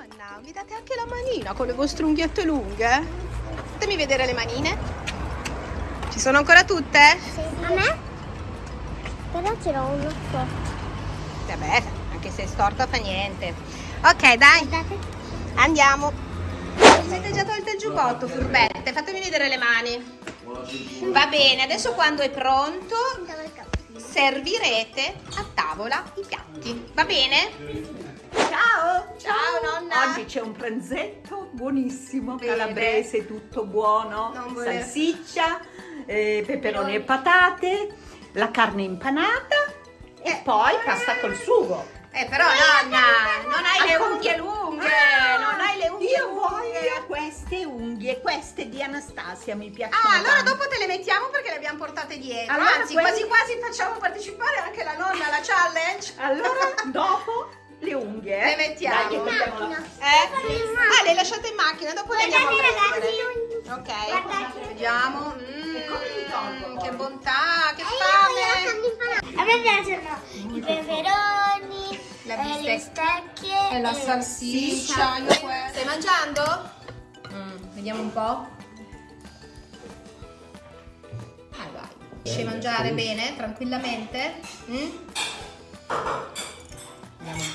Nonna, vi date anche la manina con le vostre unghiette lunghe? Fatemi vedere le manine. Ci sono ancora tutte? Sì. A me? Però ce l'ho uno so. Vabbè, anche se è storta fa niente. Ok, dai, Guardate. andiamo. Vi siete già tolte il giubbotto, furbette? Fatemi vedere le mani. Va bene, adesso quando è pronto servirete a tavola i piatti. Va bene? Ciao! Ciao, nonna. Oggi c'è un pranzetto buonissimo, Bene. calabrese, tutto buono, Non salsiccia, eh, peperoni e patate, la carne impanata e Eh. poi pasta col sugo. Eh, però nonna, non hai le unghie lunghe, Ah, non hai le unghie Io lunghe. voglio queste unghie, queste di Anastasia mi piacciono. Ah, allora tanto. dopo te le mettiamo perché le abbiamo portate dietro. Allora, Anzi, quelli- quasi quasi facciamo partecipare anche la nonna alla challenge. Allora, dopo le unghie. Le mettiamo. Dai, la- Macchina. Eh? Ah, le lasciate in macchina, dopo le andiamo a prendere. Ok, Guardate. vediamo. Mm, che bontà, che E la fame. A me piacciono i peperoni, La eh, le bistecca. stecche E la salsiccia. Stai mangiando? Mm, vediamo un po'. Ah, vai. Riesci a mangiare bene, tranquillamente? Mm?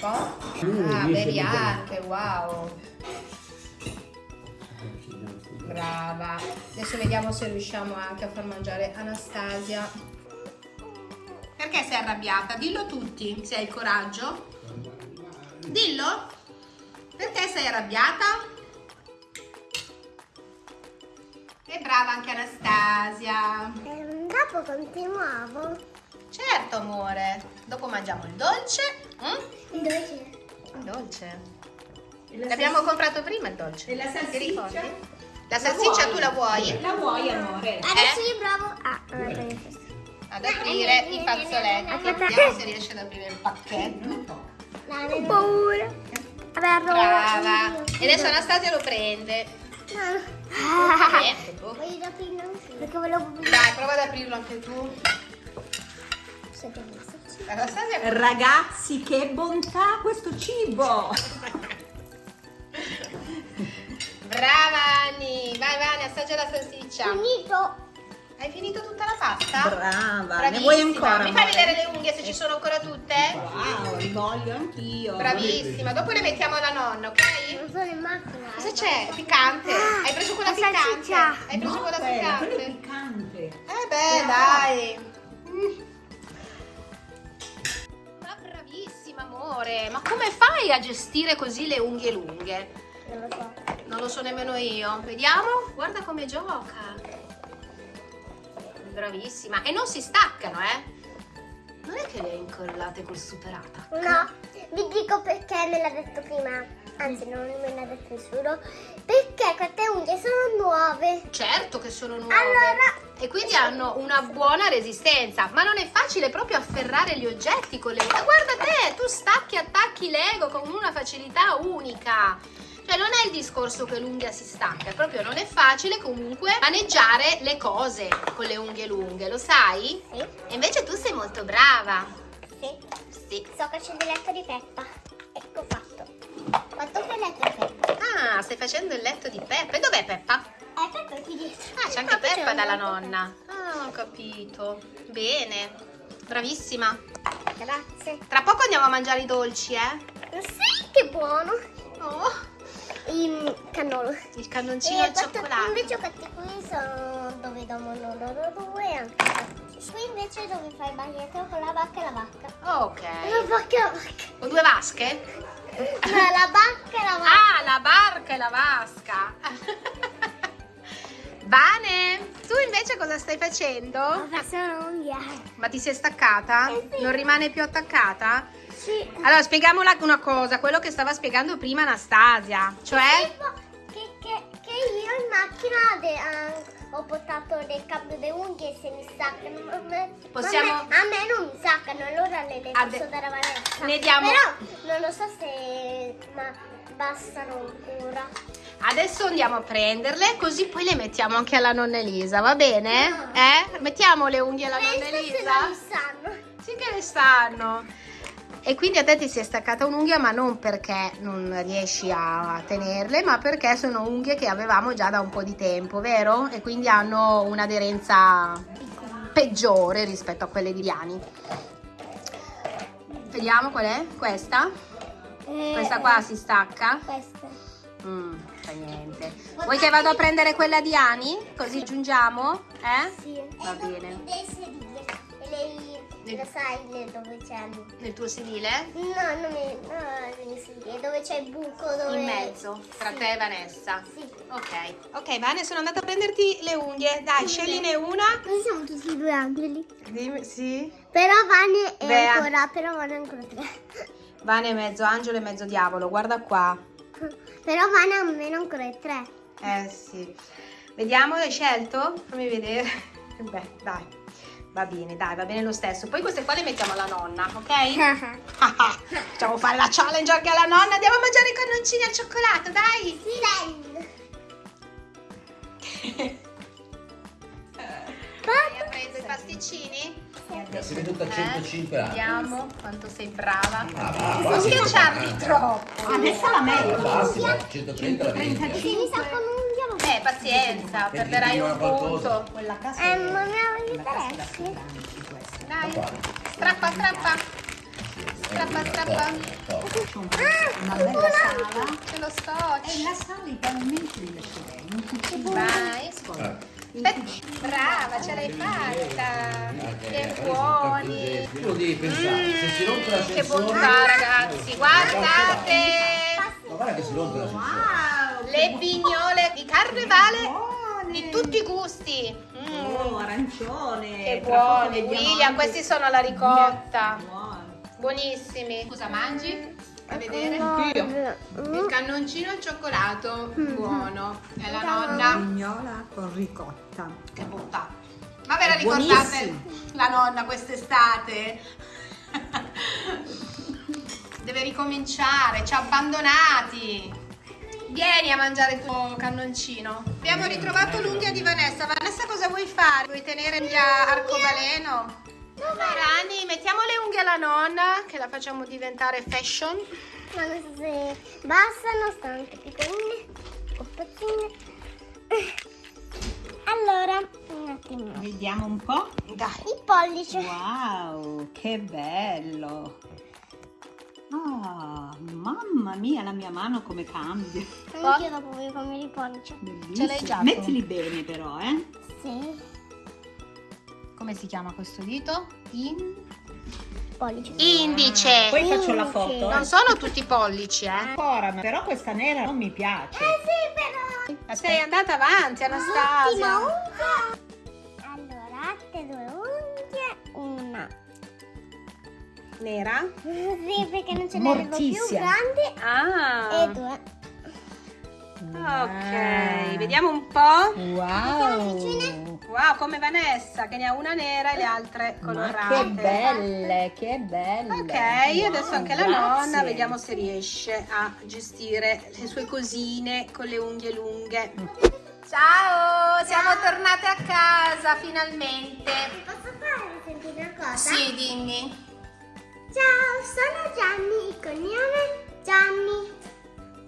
Po'. Ah, bevi anche, wow. Brava. Adesso vediamo se riusciamo anche a far mangiare Anastasia. Perché sei arrabbiata? Dillo tutti, se hai il coraggio. Dillo. Perché sei arrabbiata? Che brava anche Anastasia. Dopo continuavo. Certo, amore. Dopo mangiamo il dolce. Mm? Invece. Il dolce. E la L'abbiamo comprato prima il dolce. E la salsiccia? La salsiccia tu la vuoi? La vuoi, amore? Adesso io provo a... Ah, Ad aprire i fazzoletti. Vediamo se riesce ad aprire il pacchetto. Ho paura. Vabbè, Brava. E adesso Anastasia lo prende. Ah. Niente, tu. Voglio aprire anche Perché volevo Dai, prova ad aprirlo anche tu. Anastasia Ragazzi, che bontà questo cibo! Brava Anni, vai Vani, assaggia la salsiccia. Finito. Hai finito tutta la pasta? Brava, ne vuoi ancora? Mi fai amore? vedere le unghie se ci sono ancora tutte? Wow, li voglio anch'io. Bravissima, dopo le mettiamo alla nonna, ok? Non sono in macchina. Cosa c'è? Piccante? Hai preso quella la piccante? salsiccia. Hai preso No, quella quella, quella è piccante? piccante. Eh beh, dai. Amore, ma come fai a gestire così le unghie lunghe? Non lo so. Non lo so nemmeno io. Vediamo. Guarda come gioca. Bravissima. E non si staccano, eh? Non è che le hai incollate col superata. No, vi dico perché me l'ha detto prima. Anzi, non me l'ha detto nessuno. Perché queste unghie sono nuove. Certo che sono nuove. Allora- E quindi hanno una buona resistenza. Ma non è facile proprio afferrare gli oggetti con le unghie. Guarda te, tu stacchi e attacchi Lego con una facilità unica. Cioè non è il discorso che l'unghia si stacca, proprio non è facile comunque maneggiare le cose con le unghie lunghe, lo sai? Sì. E invece tu sei molto brava. Sì. Sì. Sto facendo il letto di Peppa. Ecco fatto. Fatto che il letto di Peppa. Ah, stai facendo il letto di Peppa. E dov'è Peppa? Eh, Peppa è qui dietro. Ah, c'è anche Peppa c'è dalla nonna. Ah, ho capito. Bene. Bravissima. Peppa. Grazie. Tra poco andiamo a mangiare i dolci, eh? Sì, che buono. Oh, Il cannolo. il cannoncino al questi- cioccolato. Invece questi qui sono dove dormono loro due e anche. Qui invece dove fai il bagnetto con la vacca e la vacca. La Ok. vacca e la vacca. Ho due vasche? No, la vacca e la vacca. Ah, la barca e la vasca. Vane, tu invece cosa stai facendo? Ma sono unghie. Ma ti sei staccata? Eh sì. Non rimane più attaccata? Sì. Allora, spieghiamola una cosa, quello che stava spiegando prima Anastasia, cioè... Che, che, che io in macchina de- ah, ho portato del cambio di unghie e se mi staccano. ma a me- Possiamo- ma A me, a me non mi staccano, allora le le Ade- posso dare a Vanessa. Ne diamo- Però non lo so se ma bastano ancora. Adesso andiamo a prenderle, così poi le mettiamo anche alla nonna Elisa, va bene? No. Eh? Mettiamo le unghie alla nonna Penso se Elisa? Sì che le stanno. E quindi a te ti si è staccata un'unghia, ma non perché non riesci a tenerle, ma perché sono unghie che avevamo già da un po' di tempo, vero? E quindi hanno un'aderenza peggiore rispetto a quelle di Liani. Vediamo qual è? Questa? Eh, Questa qua si stacca? Questa. Mm, niente. Vuoi che vado a prendere quella di Ani? Così giungiamo? Eh? Sì. Va bene. Lei, lo sai le- dove c'è il... Nel tuo sedile? No, non è... No, le sedile. Dove c'è il buco, dove... In mezzo, tra te e Vanessa. Sì. Ok, ok Vane, sono andata a prenderti le unghie. Dai, scegliene una. Noi siamo tutti due angeli. Dimmi, sì. Però Vane è Bea. ancora, però Vane è ancora tre. Vane è mezzo angelo e mezzo diavolo, guarda qua. Però Vane almeno ancora è tre. Eh sì. Vediamo, hai scelto? Fammi vedere. Beh, dai. Va bene, dai, va bene lo stesso. Poi queste qua le mettiamo alla nonna, ok? Facciamo fare la challenge anche alla nonna. Andiamo a mangiare i cannoncini al cioccolato, dai! Sì, dai! Hai preso i pasticcini? Sì. Sei venuta a 105 eh, anni. Vediamo quanto sei brava. Ah, non schiacciarti troppo. Adesso la meglio. 130 la 35. Eh, pazienza, perderai un punto. Quella casa Eh, ma mi interessi. Dai, strappa, strappa. Strappa, strappa. Un- una bella sala. Ce lo sto. E la sala i pavimenti li lascio bene. In cucina. Vai. Eh, brava, ce l'hai fatta. Che buoni. Tu lo devi pensare, se si rompe Che l'ascensore... bontà, ragazzi. Guardate. Ma guarda che si rompe l'ascensore. Le pignole di carnevale Buone. di tutti i gusti. Mm, Oh, arancione. Che vediamo William, questi sono alla ricotta. Buoni. Buonissimi. Cosa mangi? A vedere. Mm. Il cannoncino al cioccolato, buono. E la nonna, Pignola con ricotta. che bontà. Ma ve la ricordate Buonissimo. la nonna quest'estate? Deve ricominciare, ci ha abbandonati. Vieni a mangiare il tuo cannoncino. Abbiamo ritrovato l'unghia di Vanessa. Vanessa cosa vuoi fare? Vuoi tenere l'unghia arcobaleno? Rani, mettiamo le unghie alla nonna che la facciamo diventare fashion. Ma non so se bastano, stanno anche piccoline, o pazzine. Allora, un attimo. Vediamo un po'. Dai. Il pollice. Wow, che bello. Ah, mamma mia, la mia mano come cambia. Anche io dopo voglio cogliere il pollice. Bellissimo. Ce l'hai già? Mettili bene però, eh. Sì, Come si chiama questo dito? In... pollice. Indice. Poi faccio la foto. Non sono tutti pollici, eh. Ancora, però questa nera non mi piace. Sì, però. Sei andata avanti, Anastasia. Ultima Nera? Sì, perché non ce ne avevo più grandi. Ah. E due. Ok, vediamo un po'. Wow. Wow, come Vanessa, che ne ha una nera e le altre Ma colorate. che belle, che belle. Ok, Wow, adesso anche la grazie. nonna, vediamo se riesce a gestire le sue cosine con le unghie lunghe. Ciao, siamo tornate a casa finalmente. Posso fare sentire una cosa? Sì, dimmi. Ciao, sono Gianni, il cognome Gianni.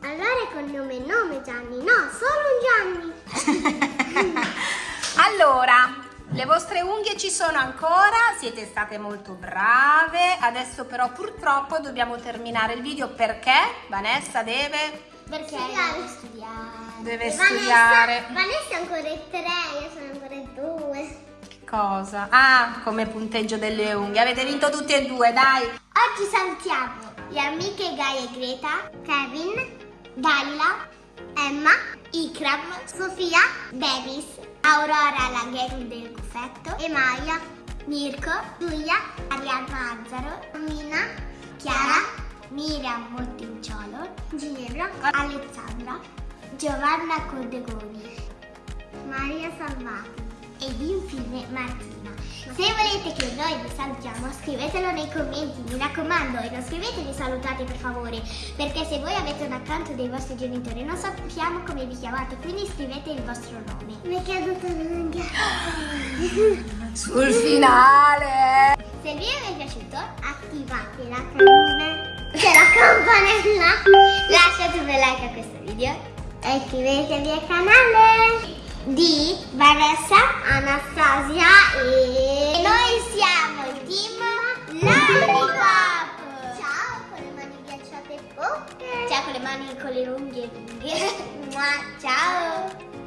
Allora il cognome e nome Gianni, no, solo un Gianni. Allora, le vostre unghie ci sono ancora, siete state molto brave, adesso però purtroppo dobbiamo terminare il video perché Vanessa deve... Perché deve studiare. Deve studiare. Vanessa, Vanessa è ancora in tre, io sono ancora. Cosa? Ah, come punteggio delle unghie, avete vinto tutti e due, dai! Oggi salutiamo le amiche Gaia e Greta, Kevin, Dalila, Emma, Ikram, Sofia, Davis, Aurora la gang del cuffetto, Emaia, Mirko, Giulia, Arianna Azzaro, Mina, Chiara, Miriam Montinciolo, Ginevra, Alessandra, Giovanna Codegoni, Maria Salvati ed infine Martina. Se volete che noi vi salutiamo scrivetelo nei commenti, mi raccomando e non scrivetevi salutate per favore, perché se voi avete un account dei vostri genitori non sappiamo come vi chiamate, quindi scrivete il vostro nome. Mi è caduta l'unghia. Sul finale! Se il video vi è piaciuto, attivate la campanella, cioè la campanella, lasciate un bel like a questo video e iscrivetevi al canale di Vanessa, Anastasia e noi siamo il team Lollipop. Ciao con le mani ghiacciate. Oh. Ciao con le mani con le unghie lunghe. Ciao.